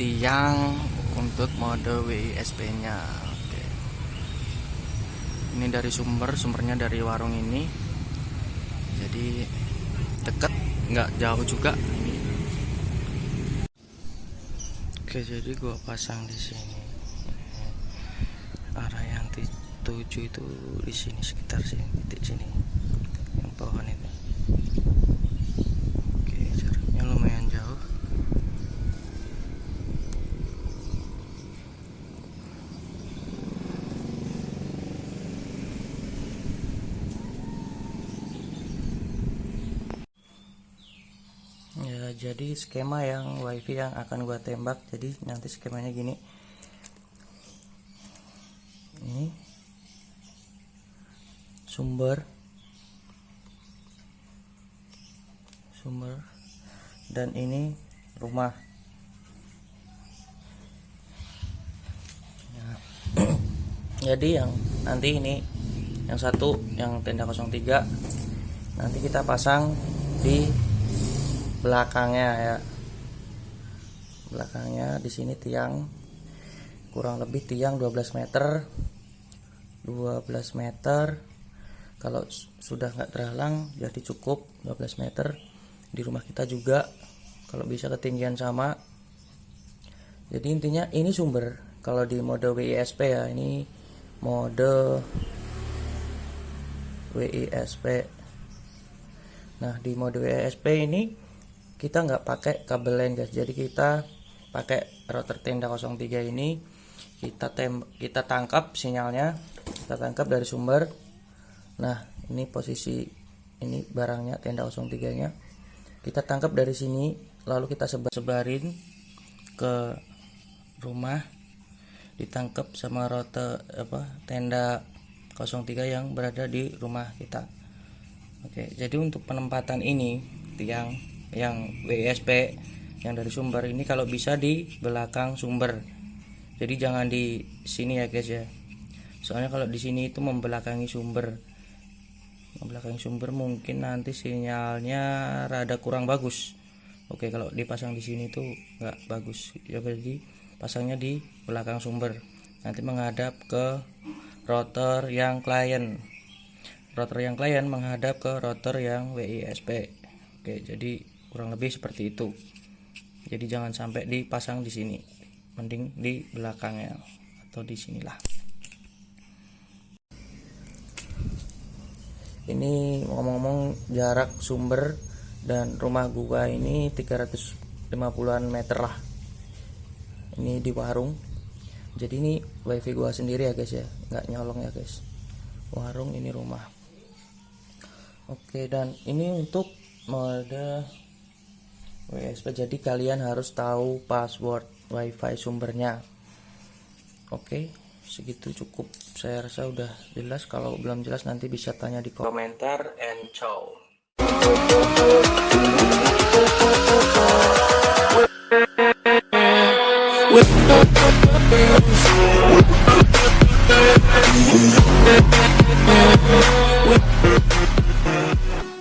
tiang untuk mode WISP nya Oke. ini dari sumber sumbernya dari warung ini. Jadi deket nggak jauh juga. Ini oke jadi gua pasang di sini. Arah yang tujuh itu di sini sekitar sini titik sini yang pohon itu oke jaraknya lumayan jauh ya jadi skema yang wifi yang akan gua tembak jadi nanti skemanya gini. Ini. Sumber. Sumber. Dan ini rumah. Ya. jadi yang nanti ini yang satu yang tenda 03 nanti kita pasang di belakangnya ya. Belakangnya di sini tiang. Kurang lebih tiang 12 meter. 12 meter. Kalau sudah nggak terhalang jadi cukup 12 meter. Di rumah kita juga kalau bisa ketinggian sama. Jadi intinya ini sumber. Kalau di mode WISP ya ini mode WISP nah di mode WISP ini kita nggak pakai kabel lain guys. Jadi kita pakai router tenda 03 ini. Kita tem kita tangkap sinyalnya kita tangkap dari sumber. Nah ini posisi ini barangnya tenda 03 nya kita tangkap dari sini lalu kita sebar sebarin ke rumah. Ditangkap sama router apa tenda 03 yang berada di rumah kita. Oke jadi untuk penempatan ini tiang yang WSP yang dari sumber. Ini kalau bisa di belakang sumber. Jadi jangan di sini ya guys ya. Soalnya kalau di sini itu membelakangi sumber. Membelakangi sumber mungkin nanti sinyalnya rada kurang bagus. Oke kalau dipasang di sini tuh nggak bagus. Ya jadi pasangnya di belakang sumber. Nanti menghadap ke router yang klien. Router yang klien menghadap ke router yang WISP oke jadi kurang lebih seperti itu. Jadi jangan sampai dipasang di sini. Mending di belakangnya atau di sinilah. Ini ngomong-ngomong jarak sumber dan rumah gua ini 350an meter lah. Ini di warung. Jadi ini wifi gua sendiri ya guys ya. Nggak nyolong ya guys. Warung ini rumah. Oke dan ini untuk mode WSP jadi kalian harus tahu password wifi sumbernya. Oke segitu cukup. Saya rasa udah jelas. Kalau belum jelas nanti bisa tanya di komentar and ciao